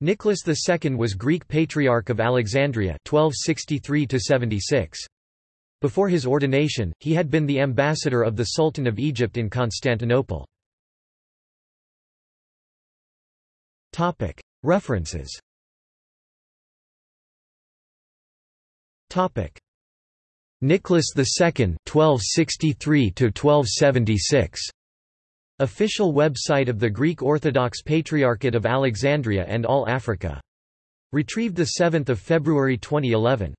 Nicholas II was Greek Patriarch of Alexandria 1263 -76. Before his ordination, he had been the ambassador of the Sultan of Egypt in Constantinople. References Nicholas II 1263 1276 Official website of the Greek Orthodox Patriarchate of Alexandria and All Africa. Retrieved 7 February 2011.